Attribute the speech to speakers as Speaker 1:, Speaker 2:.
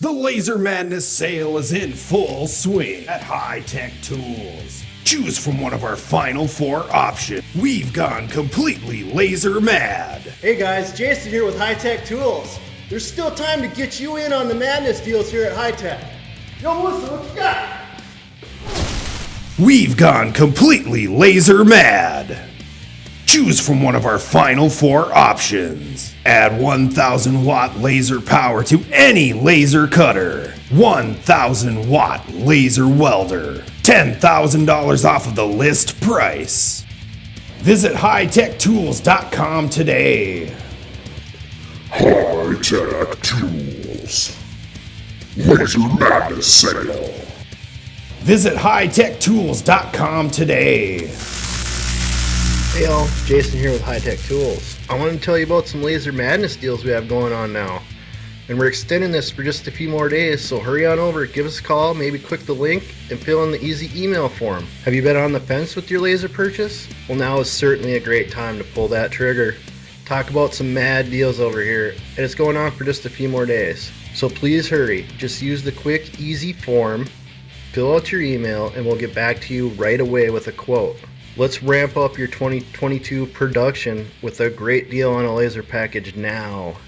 Speaker 1: The Laser Madness sale is in full swing at High Tech Tools. Choose from one of our final four options. We've gone completely laser mad.
Speaker 2: Hey guys, Jason here with High Tech Tools. There's still time to get you in on the madness deals here at High Tech. Yo, Melissa, what you got?
Speaker 1: We've gone completely laser mad. Choose from one of our final four options. Add 1000 watt laser power to any laser cutter. 1000 watt laser welder. $10,000 off of the list price. Visit hightech.tools.com today.
Speaker 3: High Tech Tools. Laser Madness Sale.
Speaker 1: Visit hightech.tools.com today.
Speaker 2: Hey y'all, Jason here with High Tech Tools. I want to tell you about some laser madness deals we have going on now. And we're extending this for just a few more days, so hurry on over, give us a call, maybe click the link, and fill in the easy email form. Have you been on the fence with your laser purchase? Well, now is certainly a great time to pull that trigger. Talk about some mad deals over here, and it's going on for just a few more days. So please hurry, just use the quick, easy form, fill out your email, and we'll get back to you right away with a quote. Let's ramp up your 2022 production with a great deal on a laser package now.